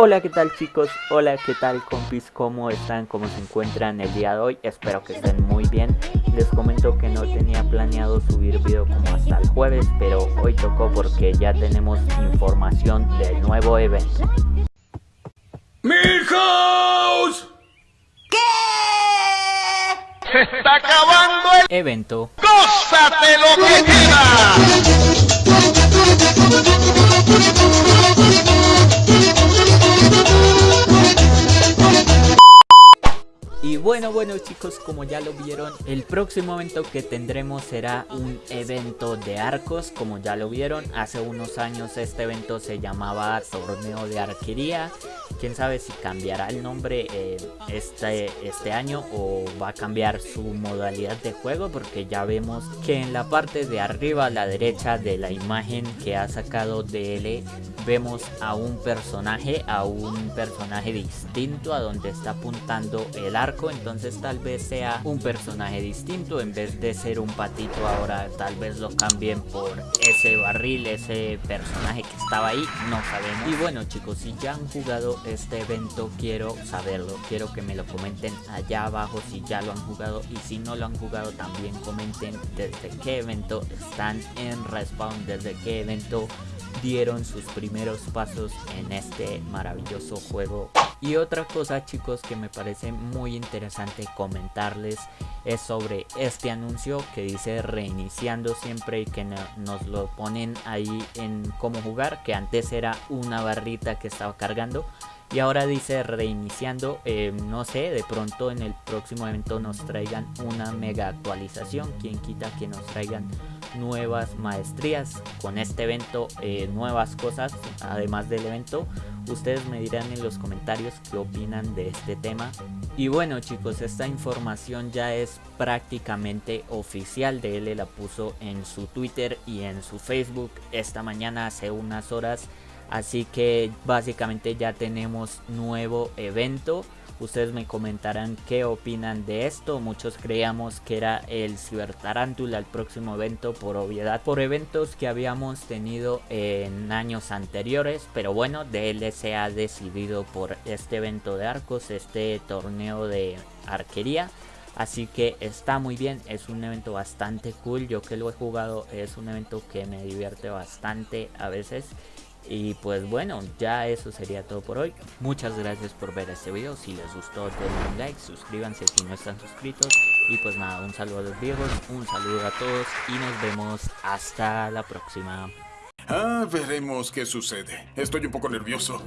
Hola, ¿qué tal chicos? Hola, ¿qué tal compis? ¿Cómo están? ¿Cómo se encuentran el día de hoy? Espero que estén muy bien. Les comento que no tenía planeado subir video como hasta el jueves, pero hoy tocó porque ya tenemos información del nuevo evento. ¡Milhouse! ¿Qué? ¡Se está acabando el Evento ¡Gózate lo que Y bueno, bueno chicos, como ya lo vieron, el próximo evento que tendremos será un evento de arcos, como ya lo vieron, hace unos años este evento se llamaba Torneo de Arquería, quién sabe si cambiará el nombre eh, este, este año o va a cambiar su modalidad de juego, porque ya vemos que en la parte de arriba a la derecha de la imagen que ha sacado DL, vemos a un personaje, a un personaje distinto a donde está apuntando el arco tal vez sea un personaje distinto en vez de ser un patito ahora tal vez lo cambien por ese barril ese personaje que estaba ahí no sabemos. Y bueno chicos si ya han jugado este evento quiero saberlo quiero que me lo comenten allá abajo si ya lo han jugado y si no lo han jugado también comenten desde qué evento están en respawn desde qué evento dieron sus primeros pasos en este maravilloso juego y otra cosa chicos que me parece muy interesante comentarles es sobre este anuncio que dice reiniciando siempre y que nos lo ponen ahí en cómo jugar que antes era una barrita que estaba cargando y ahora dice reiniciando eh, no sé de pronto en el próximo evento nos traigan una mega actualización quien quita que nos traigan nuevas maestrías con este evento eh, nuevas cosas además del evento. Ustedes me dirán en los comentarios qué opinan de este tema. Y bueno chicos esta información ya es prácticamente oficial de él la puso en su twitter y en su facebook esta mañana hace unas horas. Así que básicamente ya tenemos nuevo evento. Ustedes me comentarán qué opinan de esto. Muchos creíamos que era el Ciber Tarántula el próximo evento por obviedad. Por eventos que habíamos tenido en años anteriores. Pero bueno, DLC ha decidido por este evento de arcos, este torneo de arquería. Así que está muy bien, es un evento bastante cool. Yo que lo he jugado es un evento que me divierte bastante a veces. Y pues bueno, ya eso sería todo por hoy. Muchas gracias por ver este video. Si les gustó, denle un like, suscríbanse si no están suscritos. Y pues nada, un saludo a los viejos, un saludo a todos y nos vemos hasta la próxima. Ah, veremos qué sucede. Estoy un poco nervioso.